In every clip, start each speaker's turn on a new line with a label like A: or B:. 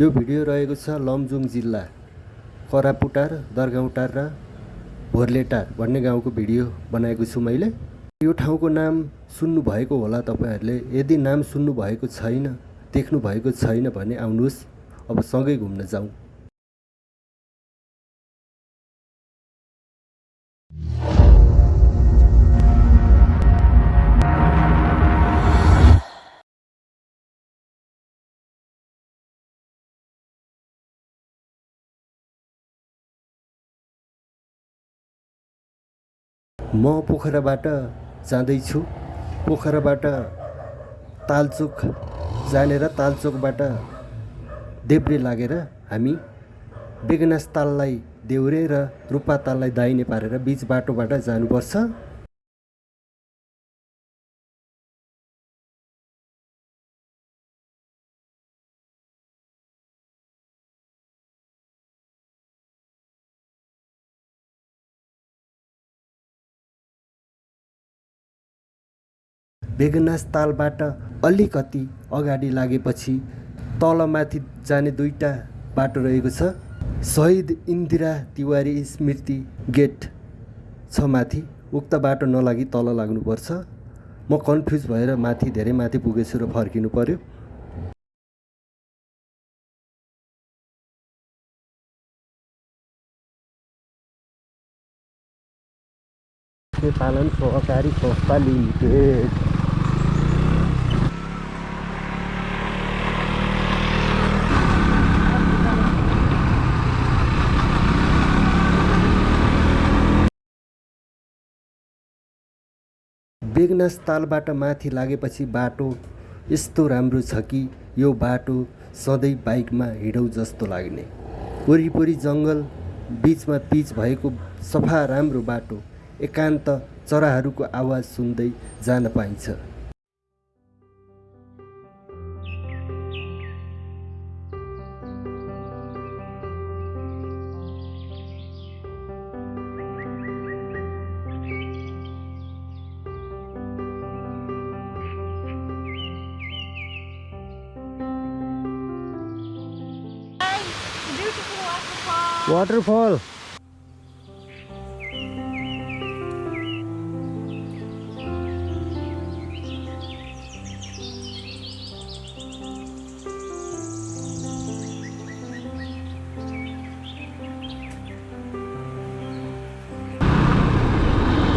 A: यो भिडियो रहेको छ लमजुङ जिल्ला करापुटार दरगाउँटार र भोर्लेटार भन्ने गाउँको भिडियो बनाएको छु मैले। यो ठाउँको नाम सुन्नुभएको होला तपाईँहरूले। यदि नाम सुन्नुभएको छैन देख्नु भएको छैन भने आउनुहोस् अब सँगै घुम्न जाउँ। म पोखराबाट जाँदैछु। पोखराबाट तालचोक जानेर तालचोकबाट देब्रे लागेर हामी बेगनास ताललाई देउरे र रूपा ताललाई दाहिने पारेर बिच बाटोबाट जानुपर्छ। बेगनास तालबाट अलिकति अगाडि लागेपछि तलमाथि जाने दुईवटा बाटो रहेको छ। शहीद इन्दिरा तिवारी स्मृति गेट छ माथि उक्त बाटो नलागि तल लाग्नुपर्छ। म कन्फ्युज भएर माथि धेरै माथि पुगेछु र फर्किनु पर्यो। पालन सहकारी लिमिटेड बेगनास तालबाट माथि लागेपछि बाटो यस्तो राम्रो छ कि यो बाटो सधैँ बाइकमा हिँडौँ जस्तो लाग्ने। वरिपरि जङ्गल बिचमा पिच भएको सफा राम्रो बाटो एकान्त चराहरूको आवाज सुन्दै जान पाइन्छ।
B: waterfall.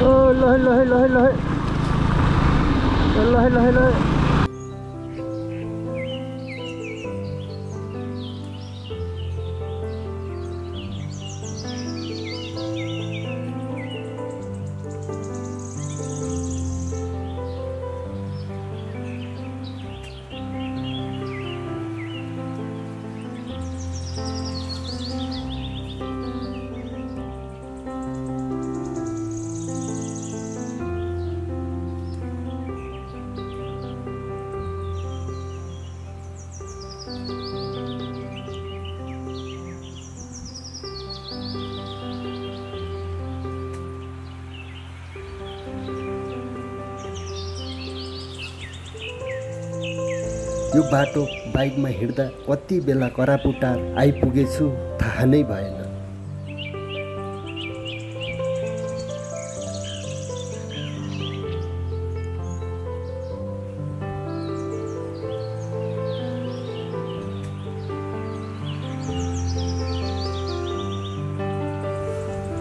A: Hello hello hello hello hello hello hello यो बाटो बाइकमा हिँड्दा कति बेला करापुटार आइपुगेछु थाहा नै भएन।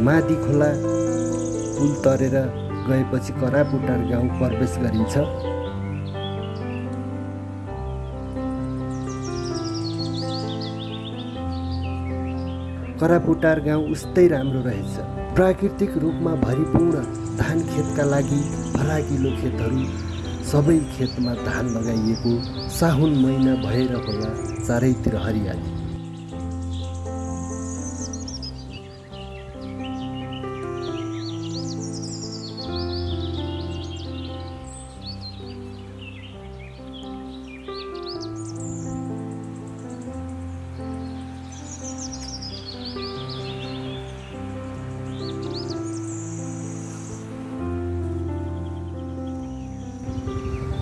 A: मादी खोला पुल तरेर गएपछि करापुटार गाउँ प्रवेश गरिन्छ। करापुटार गाउँ उस्तै राम्रो रहेछ। प्राकृतिक रूपमा भरिपूर्ण धान खेतका लागि फराकिलो खेतहरू सबै खेतमा धान लगाइएको साहुन महिना भएर होला चारैतिर हरियाली।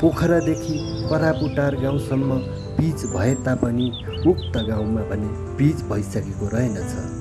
A: पोखरादेखि करापुटार गाउँसम्म पिच भए तापनि उक्त गाउँमा भने पिच भइसकेको रहेनछ।